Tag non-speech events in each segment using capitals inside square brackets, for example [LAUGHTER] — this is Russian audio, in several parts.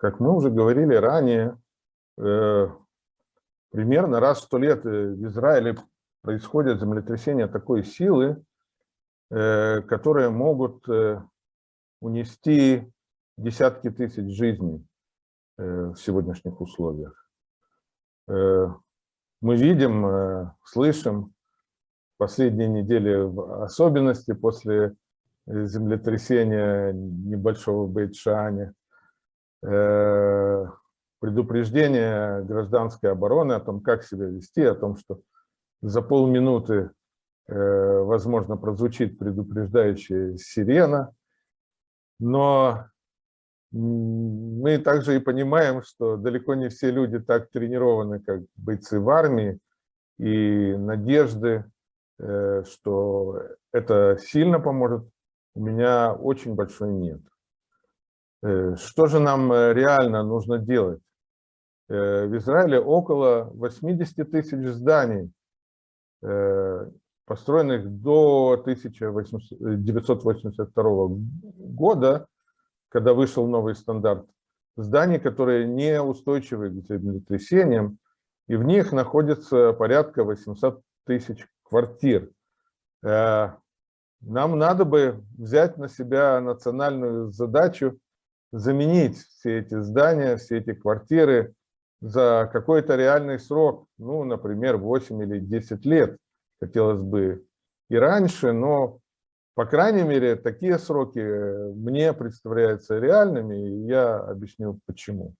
как мы уже говорили ранее, примерно раз в сто лет в Израиле происходят землетрясения такой силы, которые могут унести десятки тысяч жизней в сегодняшних условиях. Мы видим, слышим последние недели, в особенности после землетрясения небольшого Бейтшане, э, предупреждение гражданской обороны о том, как себя вести, о том, что за полминуты, э, возможно, прозвучит предупреждающая сирена, но мы также и понимаем, что далеко не все люди так тренированы, как бойцы в армии, и надежды Э, что это сильно поможет, у меня очень большой нет. Э, что же нам э, реально нужно делать? В Израиле около 80 тысяч зданий, построенных до 1982 года, когда вышел новый стандарт, зданий, которые не устойчивы к землетрясениям, и в них находится порядка 800 тысяч квартир. Э, нам надо бы взять на себя национальную задачу заменить все эти здания, все эти квартиры за какой-то реальный срок, ну, например, 8 или 10 лет, хотелось бы и раньше, но, по крайней мере, такие сроки мне представляются реальными, и я объясню почему.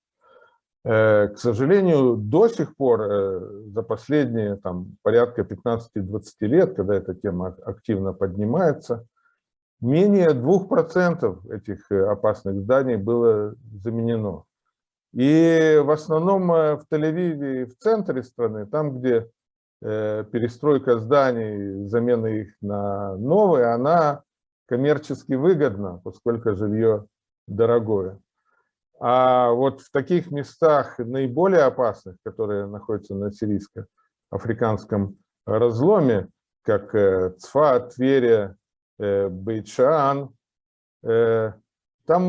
Э, к сожалению, до сих пор, э, за последние там, порядка 15-20 лет, когда эта тема активно поднимается, менее 2% этих э, опасных зданий было заменено. И в основном в Тель-Авиве, в центре страны, там, где перестройка зданий, замена их на новые, она коммерчески выгодна, поскольку жилье дорогое. А вот в таких местах наиболее опасных, которые находятся на сирийско-африканском разломе, как э, Цфат, Тверия, э, Бейчан, э, там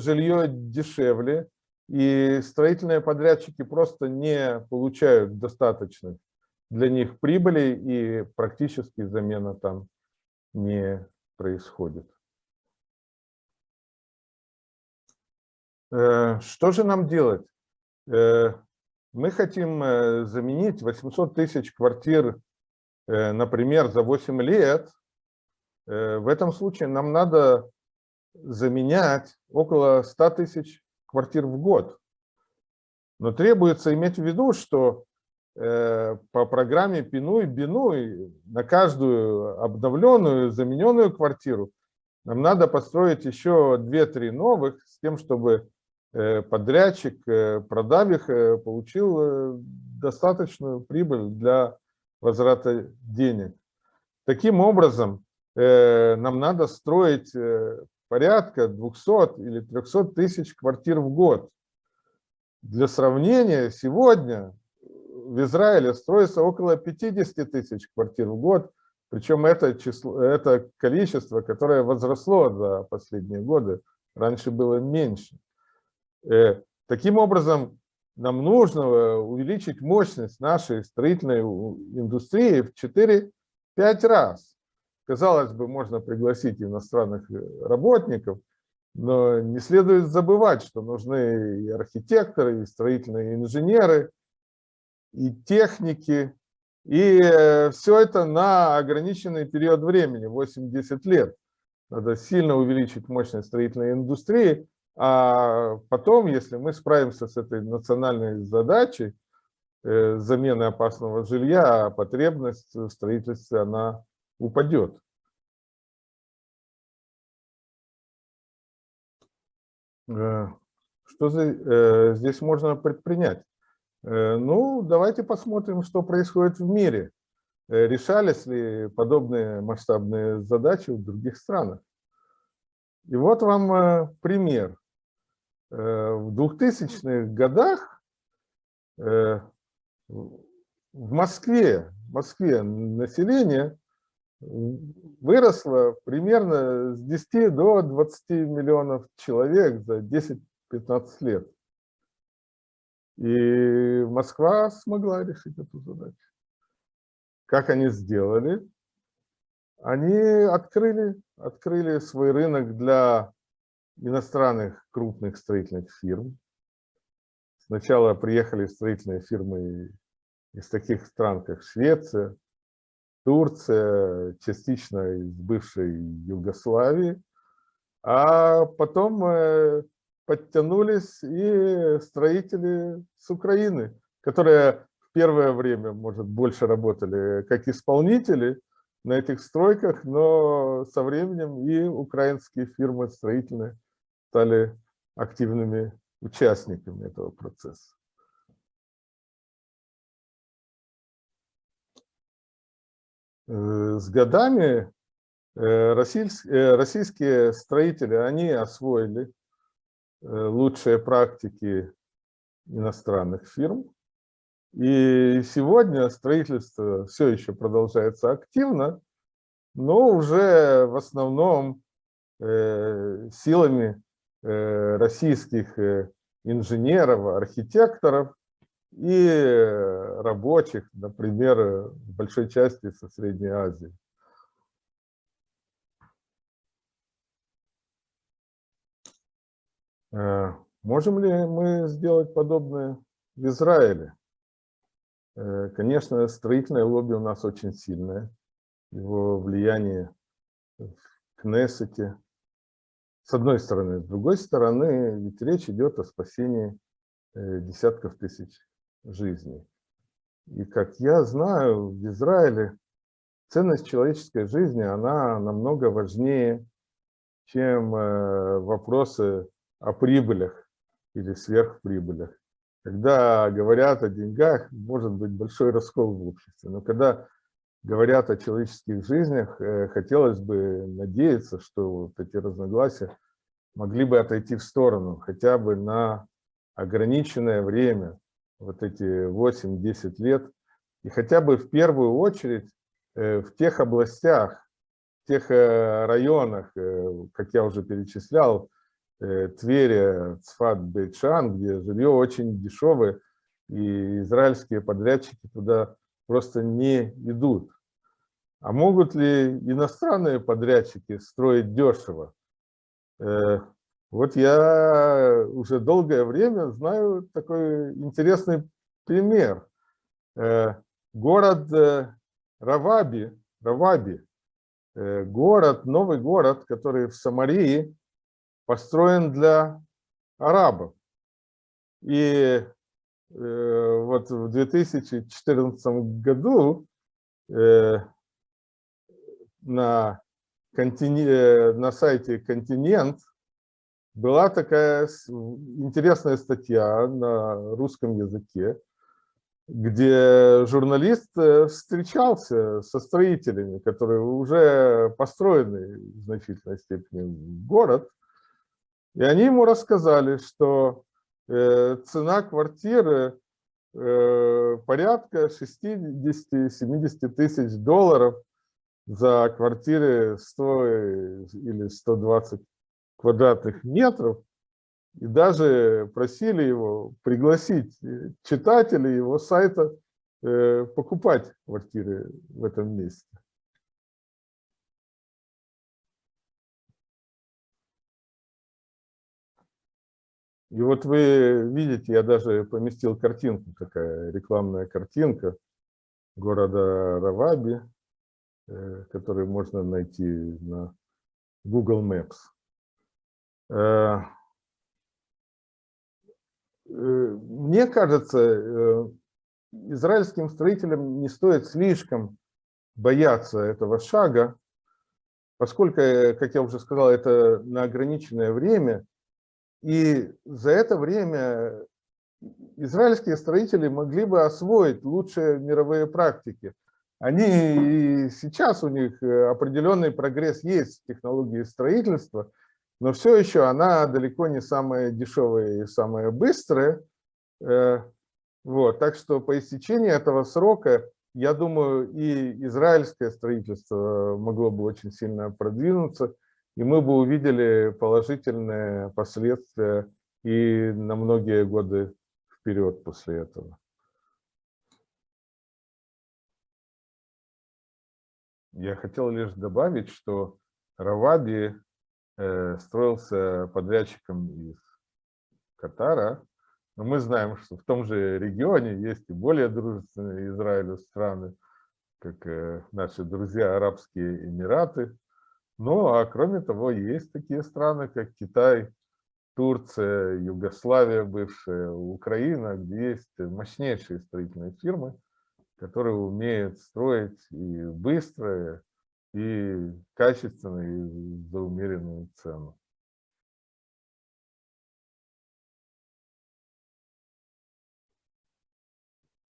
жилье дешевле, и строительные подрядчики просто не получают достаточных для них прибыли, и практически замена там не происходит. Э, что же нам делать? Э, мы хотим э, заменить 800 тысяч квартир, например, за 8 лет. В этом случае нам надо заменять около 100 тысяч квартир в год. Но требуется иметь в виду, что по программе Пинуй-Бинуй на каждую обновленную, замененную квартиру нам надо построить еще 2-3 новых с тем, чтобы Э, подрядчик, э, продав их, э, получил достаточную прибыль для возврата денег. Таким образом, нам надо строить порядка 200 или 300 тысяч квартир в год. Для сравнения, сегодня в Израиле строится около 50 тысяч квартир в год, причем это, число, это количество, которое возросло за последние годы, раньше было меньше. Э, таким образом, нам нужно э, увеличить мощность нашей строительной индустрии в 4-5 раз. Казалось бы, можно пригласить иностранных э, работников, но не следует забывать, что нужны и архитекторы, и строительные инженеры, и техники, и все это на ограниченный период времени, 8-10 лет. Надо сильно увеличить мощность строительной индустрии, а потом, если мы справимся с этой национальной задачей, э, замены опасного жилья, потребность в строительстве, она упадет. Э, что э, здесь можно предпринять? Ну, давайте посмотрим, что происходит в мире. Решались ли подобные масштабные задачи в других странах? И вот вам пример. Э, в 2000-х годах э, в Москве, в Москве население выросло примерно с 10 до 20 миллионов человек за 10-15 15 лет. И Москва смогла решить эту задачу. Как они сделали? Они открыли, открыли свой рынок для иностранных крупных строительных фирм. Сначала приехали строительные фирмы из таких стран, как Швеция, Турция, частично из бывшей Югославии, а потом э, подтянулись и строители с Украины, которые в первое время, может, больше работали как исполнители на этих стройках, но со временем и украинские фирмы строительные стали активными участниками этого процесса. С годами э, российские строители, они освоили Э, лучшие практики иностранных фирм. И сегодня строительство все еще продолжается активно, но уже в основном э, силами э, российских инженеров, архитекторов и рабочих, например, в большой части со Средней Азии. Э, можем ли мы сделать подобное в Израиле? Э, конечно, строительное лобби у нас очень сильное. Его влияние в Кнессете. С одной стороны. С другой стороны, ведь речь идет о спасении э, десятков тысяч жизней. И как я знаю, в Израиле ценность человеческой жизни, она намного важнее, чем вопросы о прибылях или сверхприбылях. Когда говорят о деньгах, может быть большой раскол в обществе, но когда говорят о человеческих жизнях, э, хотелось бы надеяться, что вот эти разногласия могли бы отойти в сторону, хотя бы на ограниченное время, вот эти 8-10 лет, и хотя бы в первую очередь э, в тех областях, в тех э, районах, как я уже перечислял, Э, Твери, Цфат, Бейчан, где жилье очень дешевое, и израильские подрядчики туда просто не идут. А могут ли иностранные подрядчики строить дешево? Э, вот я уже долгое время знаю такой интересный пример. Э, город Раваби, Раваби, город, новый город, который в Самарии, построен для арабов. И э, вот в 2014 году э, на, контине, э, на сайте «Континент» была такая интересная статья на русском языке, где журналист э, встречался со строителями, которые уже построены в значительной степени город, и они ему рассказали, что э, цена квартиры э, порядка 60-70 тысяч долларов за квартиры 100 или 120 квадратных метров. И даже просили его пригласить читателей его сайта э, покупать квартиры в этом месте. И вот вы видите, я даже поместил картинку, такая рекламная картинка города Раваби, э, который можно найти на Google Maps. Э, э, мне кажется, израильским строителям не стоит слишком бояться этого шага, поскольку, как я уже сказал, это на ограниченное время, и за это время израильские строители могли бы освоить лучшие мировые практики. Они и сейчас у них э, определенный прогресс есть в технологии строительства, но все еще она далеко не самая дешевая и самая быстрая. Э, вот, так что по истечении этого срока, я думаю, и израильское строительство могло бы очень сильно продвинуться, и мы бы увидели положительные последствия и на многие годы вперед после этого. Я хотел лишь добавить, что Равади строился подрядчиком из Катара, но мы знаем, что в том же регионе есть и более дружественные Израилю страны, как э, наши друзья Арабские Эмираты. Ну, а кроме того, есть такие страны, как Китай, Турция, Югославия бывшая, Украина, где есть мощнейшие строительные фирмы, которые умеют строить и быстро, и качественно, и за умеренную цену.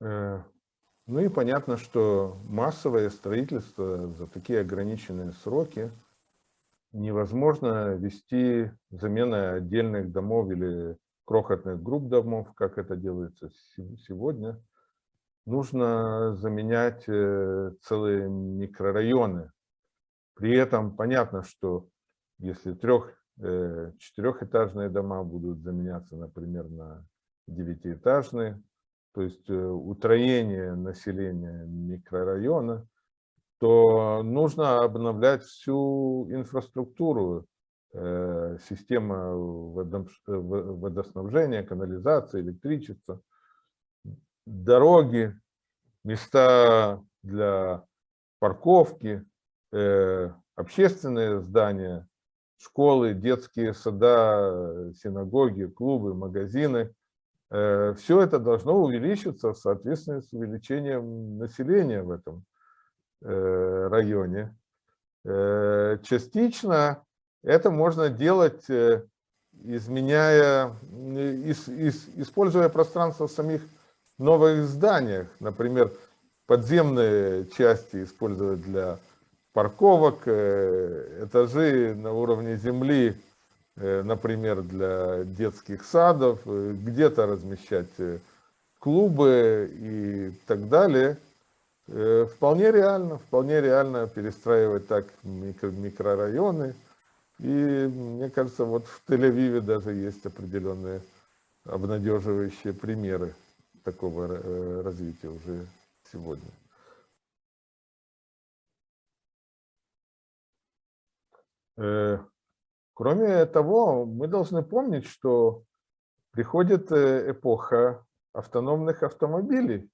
Э, ну и понятно, что массовое строительство за такие ограниченные сроки невозможно вести заменой отдельных домов или крохотных групп домов, как это делается сегодня нужно заменять э, целые микрорайоны. При этом понятно, что если трех, э, четырехэтажные дома будут заменяться, например, на девятиэтажные, то есть э, утроение населения микрорайона, то нужно обновлять всю инфраструктуру, система водоснабжения, канализации, электричества дороги, места для парковки, э, общественные здания, школы, детские сада, синагоги, клубы, магазины. Э, все это должно увеличиться в соответствии с увеличением населения в этом э, районе. Частично это можно делать, изменяя, используя пространство самих новых зданиях, например, подземные части использовать для парковок, э, этажи на уровне земли, э, например, для детских садов, э, где-то размещать клубы и так далее. Вполне реально, вполне реально перестраивать так микро микрорайоны. И мне кажется, вот в Тель-Авиве даже есть определенные обнадеживающие примеры такого развития уже сегодня. Кроме того, мы должны помнить, что приходит э, эпоха автономных автомобилей,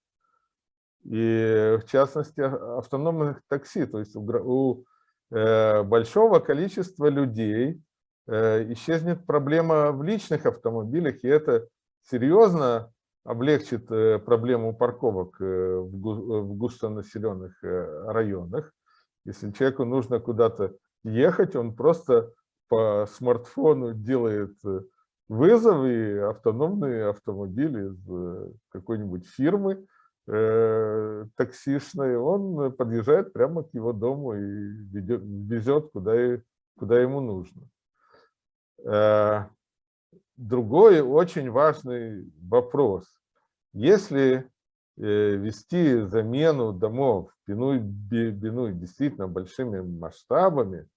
и в частности автономных такси, то есть у большого количества людей исчезнет проблема в личных автомобилях, и это серьезно облегчит э, проблему парковок э, в густонаселенных э, районах. Если человеку нужно куда-то ехать, он просто по смартфону делает вызов, и автономный автомобиль из какой-нибудь фирмы таксишной, он подъезжает прямо к его дому и везет, куда, куда ему нужно. Другой очень важный вопрос. Если э, вести замену домов Бинуй действительно большими масштабами,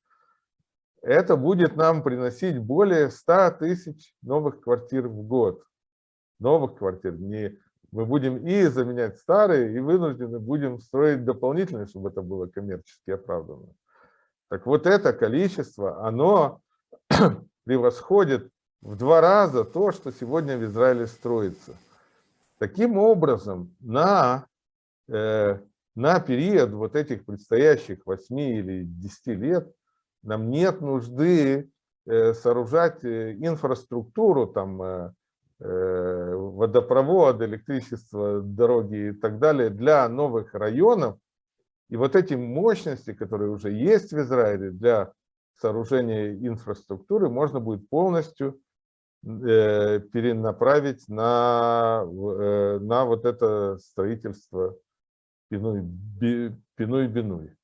это будет нам приносить более 100 тысяч новых квартир в год. Новых квартир. Не, мы будем и заменять старые, и вынуждены будем строить дополнительные, чтобы это было коммерчески оправданно. Так вот это количество, оно [CLEARS THROAT] превосходит в два раза то, что сегодня в Израиле строится. Таким образом, на, э, на период вот этих предстоящих 8 или 10 лет нам нет нужды э, сооружать э, инфраструктуру, там, э, э, водопровод, электричество, дороги и так далее для новых районов. И вот эти мощности, которые уже есть в Израиле для сооружения инфраструктуры, можно будет полностью перенаправить на, э, на вот это строительство Пинуй-Бинуй.